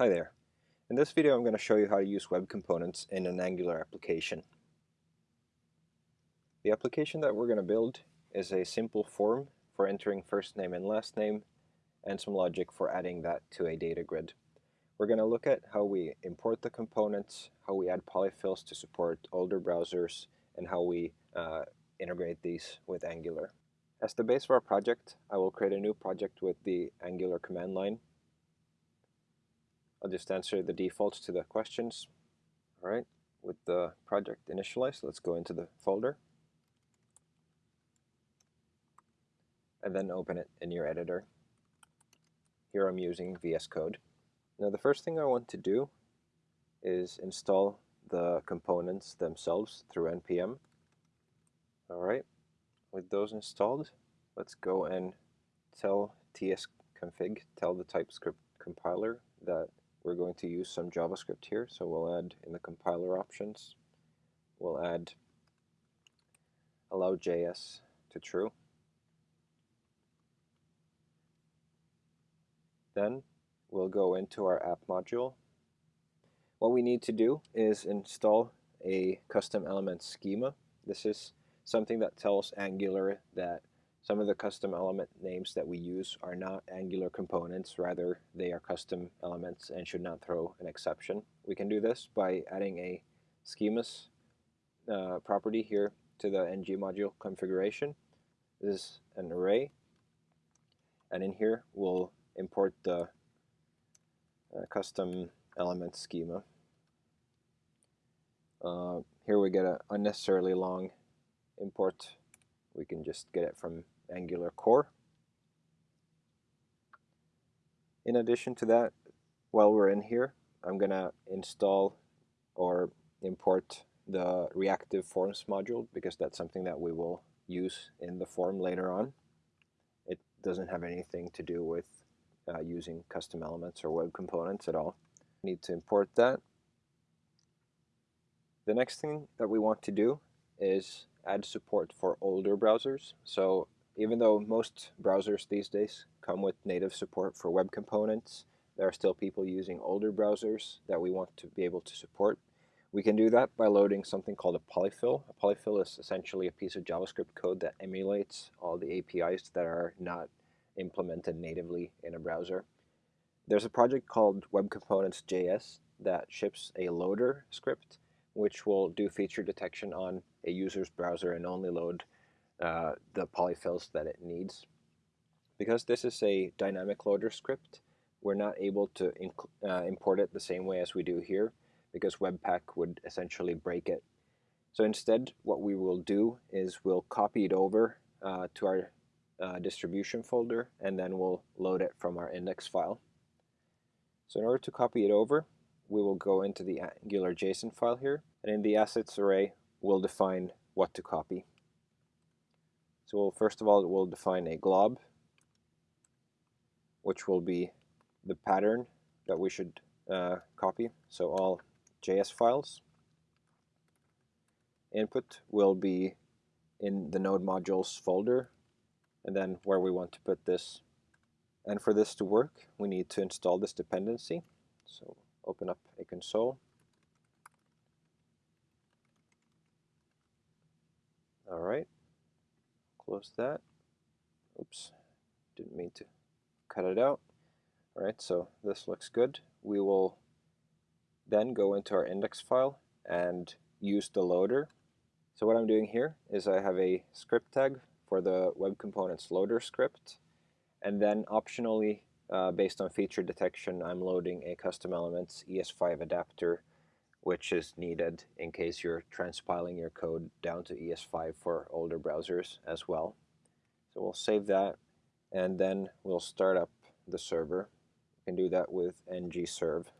Hi there. In this video I'm going to show you how to use web components in an Angular application. The application that we're going to build is a simple form for entering first name and last name and some logic for adding that to a data grid. We're going to look at how we import the components, how we add polyfills to support older browsers, and how we uh, integrate these with Angular. As the base of our project, I will create a new project with the Angular command line I'll just answer the defaults to the questions. All right, with the project initialized, let's go into the folder. And then open it in your editor. Here I'm using VS Code. Now the first thing I want to do is install the components themselves through npm. All right, with those installed, let's go and tell tsconfig, tell the TypeScript compiler that we're going to use some JavaScript here. So we'll add in the compiler options, we'll add allow JS to true. Then we'll go into our app module. What we need to do is install a custom element schema. This is something that tells Angular that some of the custom element names that we use are not Angular components, rather they are custom elements and should not throw an exception. We can do this by adding a schemas uh, property here to the ng module configuration. This is an array, and in here we'll import the uh, custom element schema. Uh, here we get an unnecessarily long import we can just get it from Angular core. In addition to that, while we're in here, I'm going to install or import the reactive forms module because that's something that we will use in the form later on. It doesn't have anything to do with uh, using custom elements or web components at all. Need to import that. The next thing that we want to do is add support for older browsers. So even though most browsers these days come with native support for web components, there are still people using older browsers that we want to be able to support. We can do that by loading something called a polyfill. A polyfill is essentially a piece of JavaScript code that emulates all the APIs that are not implemented natively in a browser. There's a project called Web Components JS that ships a loader script which will do feature detection on a user's browser and only load uh, the polyfills that it needs. Because this is a dynamic loader script, we're not able to uh, import it the same way as we do here because Webpack would essentially break it. So instead, what we will do is we'll copy it over uh, to our uh, distribution folder and then we'll load it from our index file. So in order to copy it over, we will go into the Angular JSON file here, and in the assets array, we'll define what to copy. So we'll, first of all, we'll define a glob, which will be the pattern that we should uh, copy. So all JS files. Input will be in the node modules folder, and then where we want to put this. And for this to work, we need to install this dependency. So open up a console. All right, close that. Oops, didn't mean to cut it out. All right, so this looks good. We will then go into our index file and use the loader. So what I'm doing here is I have a script tag for the web components loader script and then optionally uh, based on feature detection, I'm loading a custom elements ES5 adapter, which is needed in case you're transpiling your code down to ES5 for older browsers as well. So we'll save that, and then we'll start up the server. You can do that with ng-serve.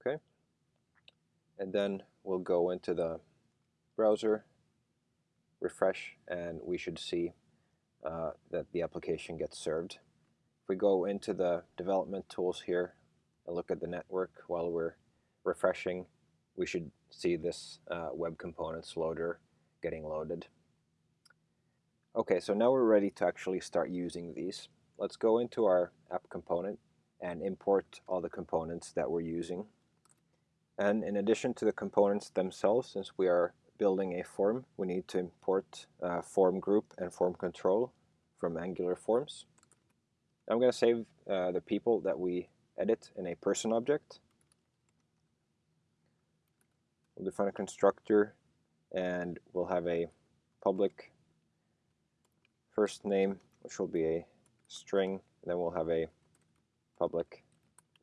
Okay, and then we'll go into the browser, refresh, and we should see uh, that the application gets served. If we go into the development tools here and look at the network while we're refreshing, we should see this uh, web components loader getting loaded. Okay, so now we're ready to actually start using these. let's go into our app component and import all the components that we're using. And in addition to the components themselves, since we are building a form, we need to import uh, form group and form control from Angular Forms. I'm going to save uh, the people that we edit in a person object. We'll define a constructor and we'll have a public first name, which will be a string, and then we'll have a public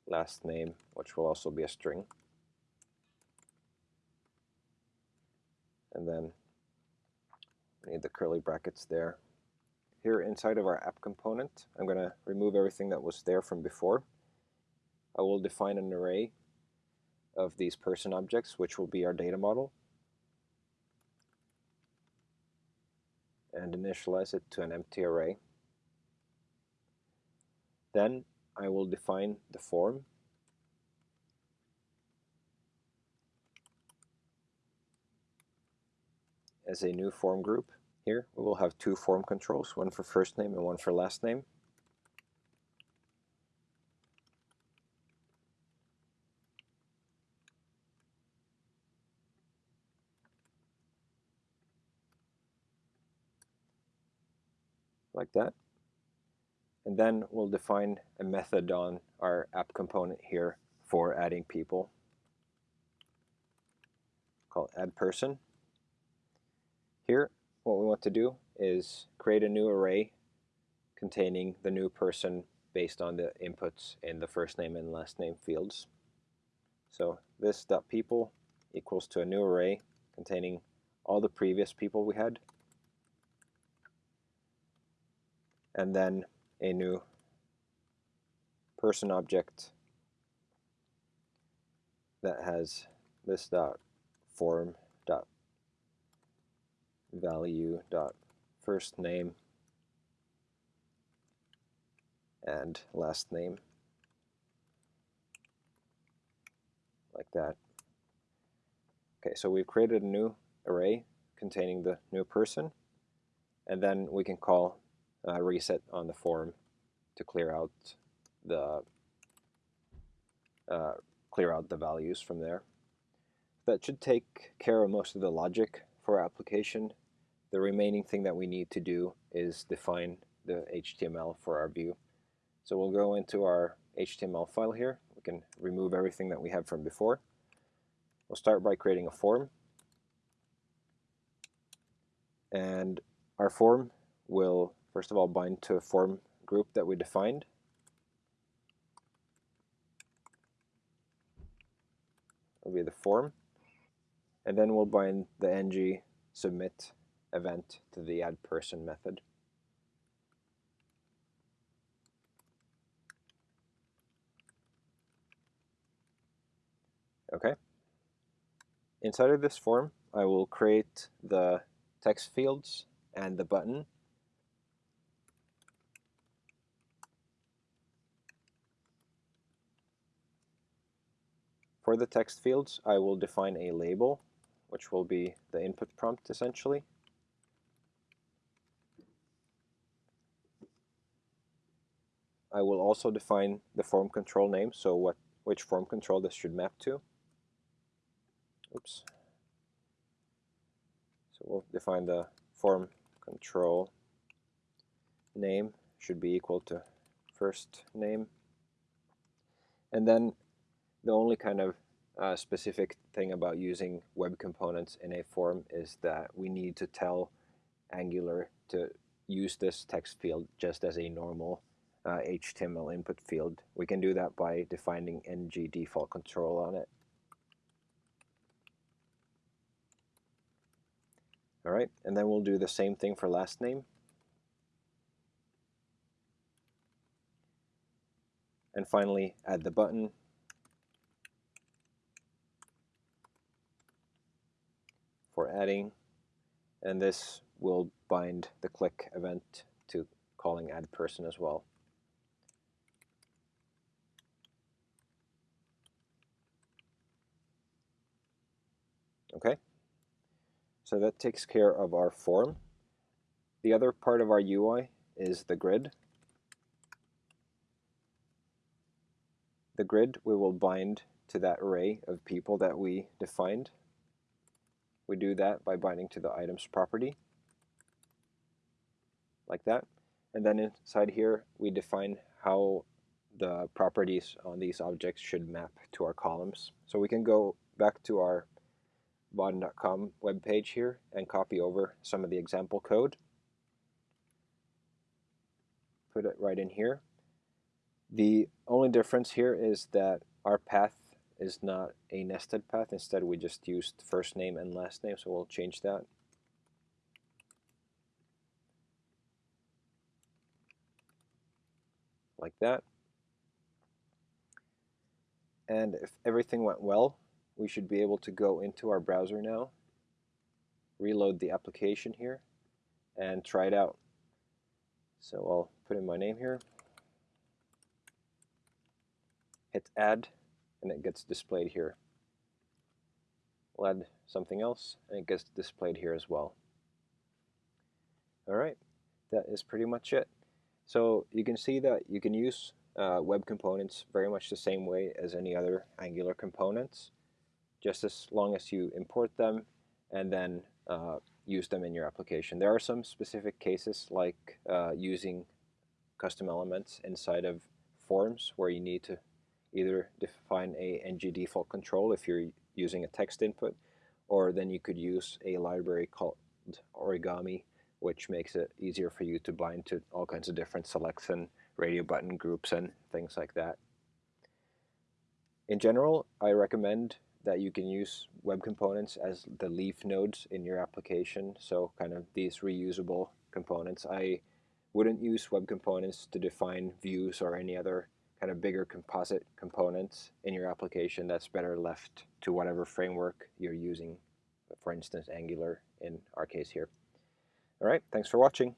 last name, which will also be a string. And then we need the curly brackets there. Here inside of our app component, I'm going to remove everything that was there from before. I will define an array of these person objects, which will be our data model. and initialize it to an empty array. Then I will define the form as a new form group. Here we will have two form controls, one for first name and one for last name. Like that. And then we'll define a method on our app component here for adding people called add person. Here, what we want to do is create a new array containing the new person based on the inputs in the first name and last name fields. So this dot .people equals to a new array containing all the previous people we had and then a new person object that has this dot form dot value dot first name and last name like that. Okay, so we've created a new array containing the new person and then we can call uh, reset on the form to clear out the uh, clear out the values from there. That should take care of most of the logic for our application. The remaining thing that we need to do is define the HTML for our view. So we'll go into our HTML file here. We can remove everything that we have from before. We'll start by creating a form. And our form will first of all bind to a form group that we defined. Will be the form. And then we'll bind the ng submit event to the add person method. Okay. Inside of this form, I will create the text fields and the button For the text fields, I will define a label, which will be the input prompt essentially. I will also define the form control name, so what which form control this should map to. Oops. So we'll define the form control name should be equal to first name. And then the only kind of uh, specific thing about using web components in a form is that we need to tell Angular to use this text field just as a normal uh, HTML input field. We can do that by defining ng default control on it. All right, and then we'll do the same thing for last name. And finally, add the button for adding, and this will bind the click event to calling add person as well. Okay, so that takes care of our form. The other part of our UI is the grid. The grid we will bind to that array of people that we defined. We do that by binding to the items property, like that. And then inside here, we define how the properties on these objects should map to our columns. So we can go back to our Vaadin.com webpage here and copy over some of the example code. Put it right in here. The only difference here is that our path is not a nested path. Instead, we just used first name and last name, so we'll change that. Like that. And if everything went well, we should be able to go into our browser now, reload the application here, and try it out. So I'll put in my name here, hit add, and it gets displayed here. We'll add something else, and it gets displayed here as well. All right, that is pretty much it. So you can see that you can use uh, web components very much the same way as any other Angular components just as long as you import them and then uh, use them in your application. There are some specific cases like uh, using custom elements inside of forms where you need to either define a ng default control if you're using a text input or then you could use a library called origami which makes it easier for you to bind to all kinds of different selects and radio button groups and things like that. In general, I recommend that you can use web components as the leaf nodes in your application. So kind of these reusable components. I wouldn't use web components to define views or any other kind of bigger composite components in your application. That's better left to whatever framework you're using, for instance, Angular in our case here. All right, thanks for watching.